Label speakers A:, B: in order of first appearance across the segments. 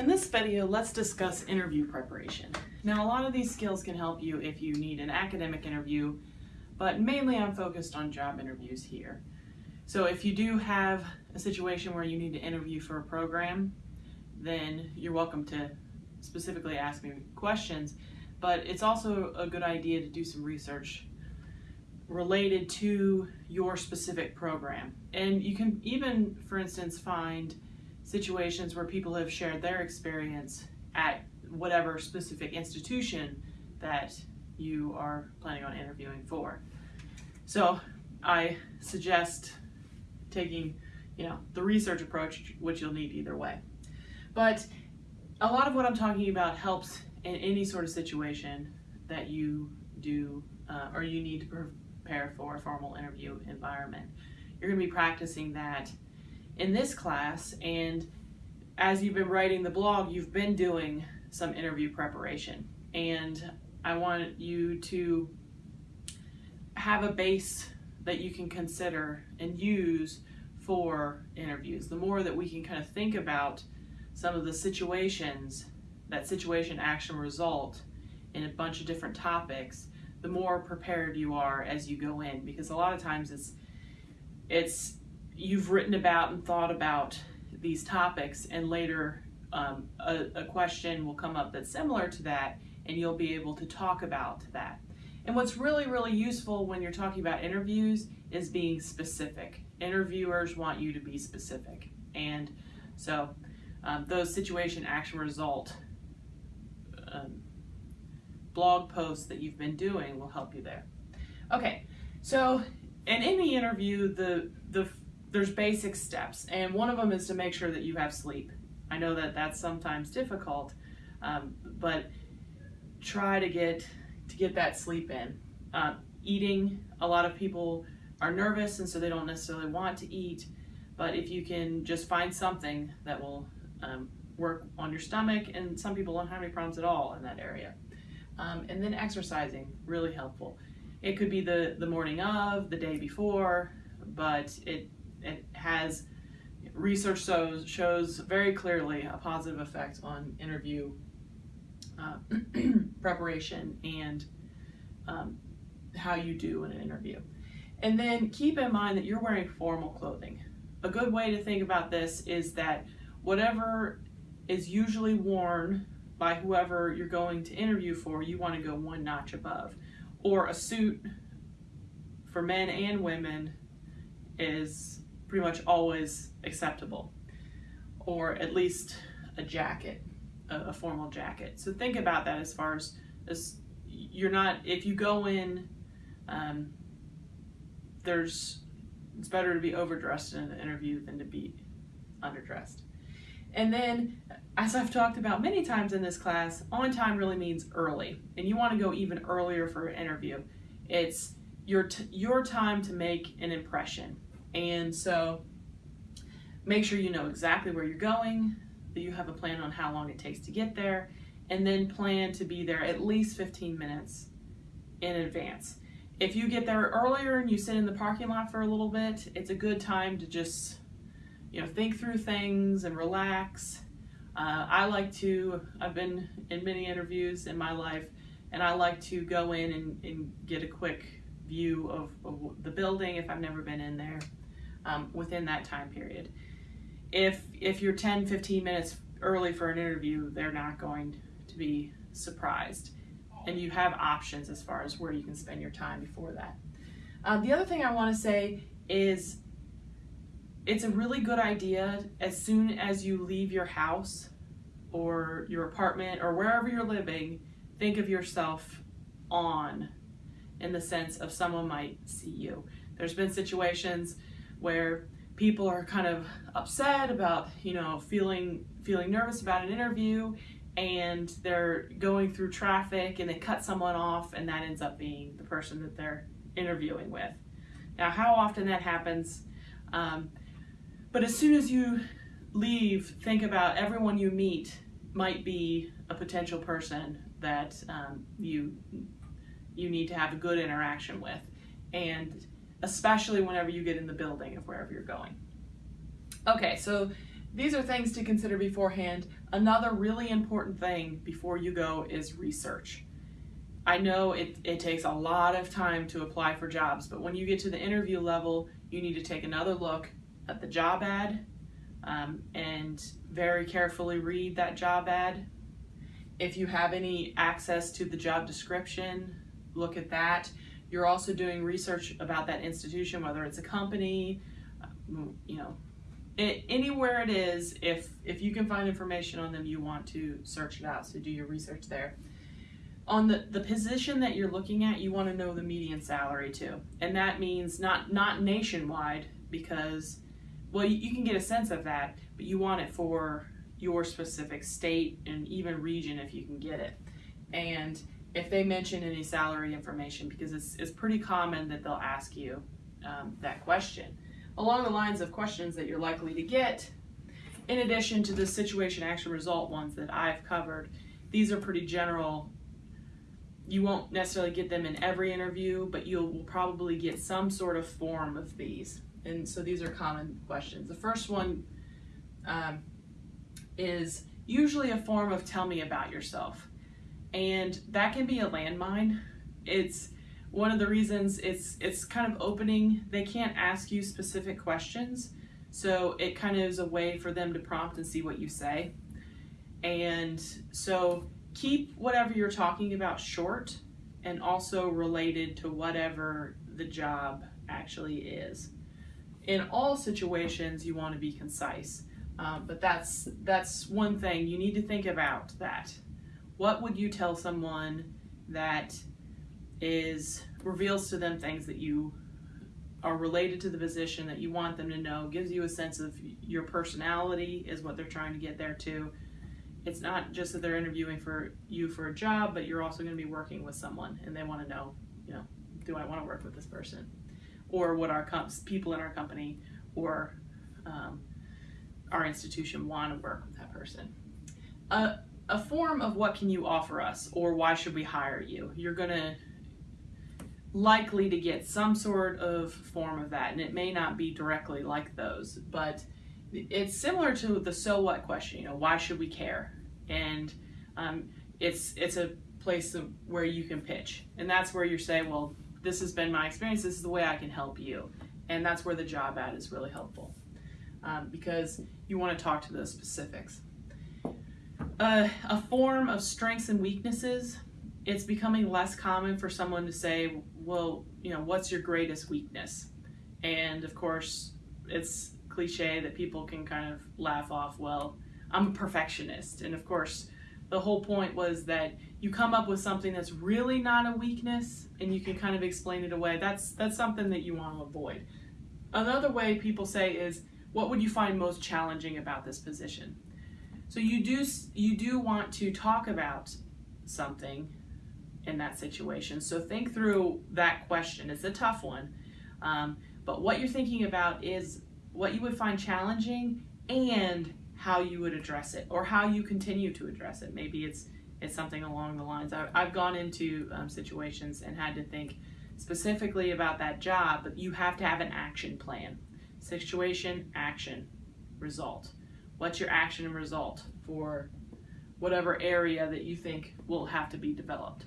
A: In this video, let's discuss interview preparation. Now, a lot of these skills can help you if you need an academic interview, but mainly I'm focused on job interviews here. So if you do have a situation where you need to interview for a program, then you're welcome to specifically ask me questions, but it's also a good idea to do some research related to your specific program. And you can even, for instance, find situations where people have shared their experience at whatever specific institution that you are planning on interviewing for. So I suggest taking, you know, the research approach, which you'll need either way. But a lot of what I'm talking about helps in any sort of situation that you do uh, or you need to prepare for a formal interview environment. You're going to be practicing that in this class and as you've been writing the blog, you've been doing some interview preparation and I want you to have a base that you can consider and use for interviews. The more that we can kind of think about some of the situations, that situation action result in a bunch of different topics, the more prepared you are as you go in because a lot of times it's it's you've written about and thought about these topics and later um, a, a question will come up that's similar to that and you'll be able to talk about that. And what's really, really useful when you're talking about interviews is being specific. Interviewers want you to be specific. And so um, those situation action result um, blog posts that you've been doing will help you there. Okay, so and in any interview, the, the there's basic steps, and one of them is to make sure that you have sleep. I know that that's sometimes difficult, um, but try to get to get that sleep in. Uh, eating, a lot of people are nervous and so they don't necessarily want to eat, but if you can just find something that will um, work on your stomach, and some people don't have any problems at all in that area. Um, and then exercising, really helpful. It could be the, the morning of, the day before, but it, it has research shows, shows very clearly a positive effect on interview uh, preparation and um, how you do in an interview. And then keep in mind that you're wearing formal clothing. A good way to think about this is that whatever is usually worn by whoever you're going to interview for, you want to go one notch above. Or a suit for men and women is pretty much always acceptable. Or at least a jacket, a, a formal jacket. So think about that as far as, as you're not, if you go in, um, there's, it's better to be overdressed in an interview than to be underdressed. And then, as I've talked about many times in this class, on time really means early. And you want to go even earlier for an interview. It's your, your time to make an impression. And so make sure you know exactly where you're going, that you have a plan on how long it takes to get there, and then plan to be there at least 15 minutes in advance. If you get there earlier and you sit in the parking lot for a little bit, it's a good time to just you know, think through things and relax. Uh, I like to, I've been in many interviews in my life, and I like to go in and, and get a quick view of, of, the building if I've never been in there um, within that time period. If, if you're 10, 15 minutes early for an interview, they're not going to be surprised. And you have options as far as where you can spend your time before that. Uh, the other thing I want to say is it's a really good idea as soon as you leave your house or your apartment or wherever you're living, think of yourself on in the sense of someone might see you. There's been situations where people are kind of upset about, you know, feeling feeling nervous about an interview and they're going through traffic and they cut someone off and that ends up being the person that they're interviewing with. Now, how often that happens, um, but as soon as you leave, think about everyone you meet might be a potential person that um, you you need to have a good interaction with, and especially whenever you get in the building of wherever you're going. Okay, so these are things to consider beforehand. Another really important thing before you go is research. I know it, it takes a lot of time to apply for jobs, but when you get to the interview level, you need to take another look at the job ad um, and very carefully read that job ad. If you have any access to the job description, look at that. You're also doing research about that institution, whether it's a company, you know, anywhere it is, if if you can find information on them, you want to search it out. So do your research there. On the, the position that you're looking at, you want to know the median salary too. And that means not not nationwide because well you, you can get a sense of that, but you want it for your specific state and even region if you can get it. And if they mention any salary information, because it's, it's pretty common that they'll ask you um, that question along the lines of questions that you're likely to get, in addition to the situation action result ones that I've covered. These are pretty general. You won't necessarily get them in every interview, but you'll probably get some sort of form of these. And so these are common questions. The first one um, is usually a form of tell me about yourself. And that can be a landmine. It's one of the reasons it's it's kind of opening. They can't ask you specific questions so it kind of is a way for them to prompt and see what you say. And so keep whatever you're talking about short and also related to whatever the job actually is. In all situations you want to be concise um, but that's that's one thing you need to think about that what would you tell someone that is reveals to them things that you are related to the position that you want them to know, gives you a sense of your personality is what they're trying to get there too. It's not just that they're interviewing for you for a job, but you're also going to be working with someone and they want to know, you know, do I want to work with this person? Or what our people in our company or um, our institution want to work with that person. Uh, a form of what can you offer us or why should we hire you? You're going to likely to get some sort of form of that, and it may not be directly like those, but it's similar to the so what question. You know, why should we care? And um, it's it's a place where you can pitch, and that's where you're saying, well, this has been my experience. This is the way I can help you, and that's where the job ad is really helpful um, because you want to talk to those specifics. Uh, a form of strengths and weaknesses it's becoming less common for someone to say, well, you know, what's your greatest weakness? And of course, it's cliche that people can kind of laugh off, well, I'm a perfectionist. And of course, the whole point was that you come up with something that's really not a weakness and you can kind of explain it away. That's that's something that you want to avoid. Another way people say is what would you find most challenging about this position? So you do you do want to talk about something in that situation. So think through that question. It's a tough one. Um, but what you're thinking about is what you would find challenging and how you would address it or how you continue to address it. Maybe it's it's something along the lines. I, have gone into um, situations and had to think specifically about that job, but you have to have an action plan. Situation, action, result. What's your action and result for whatever area that you think will have to be developed?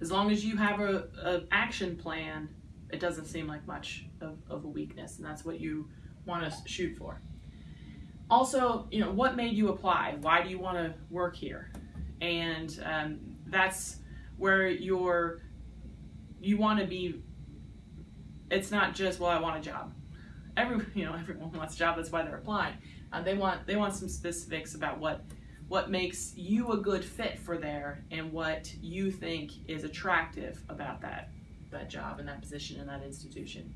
A: as long as you have a, a action plan, it doesn't seem like much of, of a weakness, and that's what you want to shoot for. Also, you know, what made you apply? Why do you want to work here? And um, that's where you're, you want to be. It's not just well, I want a job. Every you know, everyone wants a job. That's why they're applying. Uh, they want they want some specifics about what what makes you a good fit for there and what you think is attractive about that that job and that position in that institution.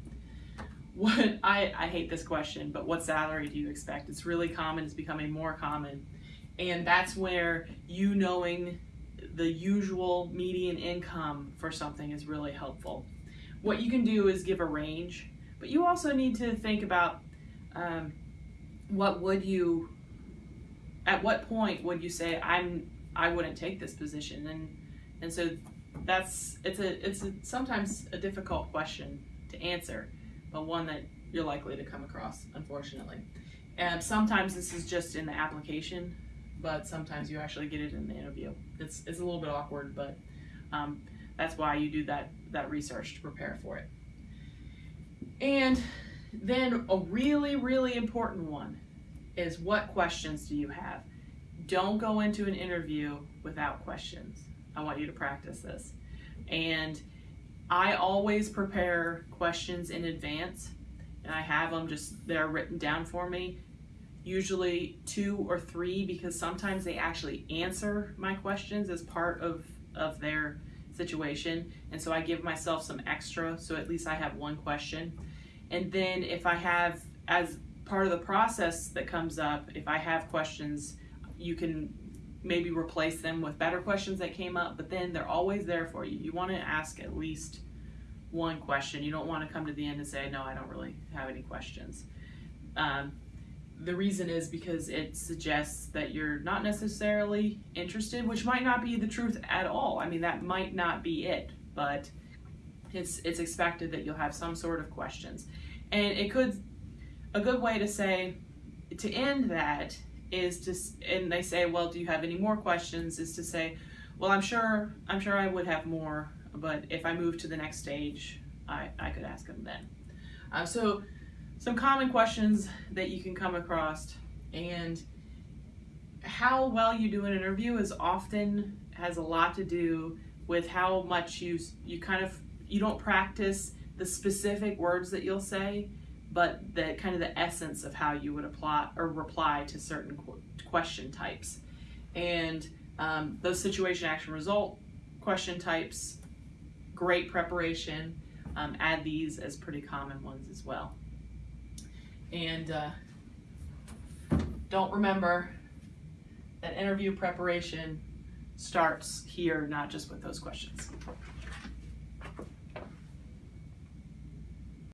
A: What I, I hate this question, but what salary do you expect? It's really common, it's becoming more common. And that's where you knowing the usual median income for something is really helpful. What you can do is give a range, but you also need to think about um, what would you at what point would you say I'm I wouldn't take this position and and so that's it's a it's a, sometimes a difficult question to answer but one that you're likely to come across unfortunately And sometimes this is just in the application, but sometimes you actually get it in the interview. It's, it's a little bit awkward, but um, that's why you do that, that research to prepare for it. And then a really, really important one is what questions do you have? Don't go into an interview without questions. I want you to practice this. And I always prepare questions in advance and I have them just, they're written down for me. Usually two or three because sometimes they actually answer my questions as part of, of their situation. And so I give myself some extra so at least I have one question. And then if I have, as part of the process that comes up, if I have questions, you can maybe replace them with better questions that came up, but then they're always there for you. You want to ask at least one question. You don't want to come to the end and say, no, I don't really have any questions. Um, the reason is because it suggests that you're not necessarily interested, which might not be the truth at all. I mean, that might not be it, but it's it's expected that you'll have some sort of questions. And it could a good way to say to end that is to and they say, well, do you have any more questions? Is to say, well, I'm sure I'm sure I would have more, but if I move to the next stage, I I could ask them then. Uh, so some common questions that you can come across and how well you do an interview is often has a lot to do with how much you you kind of you don't practice the specific words that you'll say but the kind of the essence of how you would apply or reply to certain question types. And um, those situation action result question types great preparation um, add these as pretty common ones as well. And uh, don't remember that interview preparation starts here not just with those questions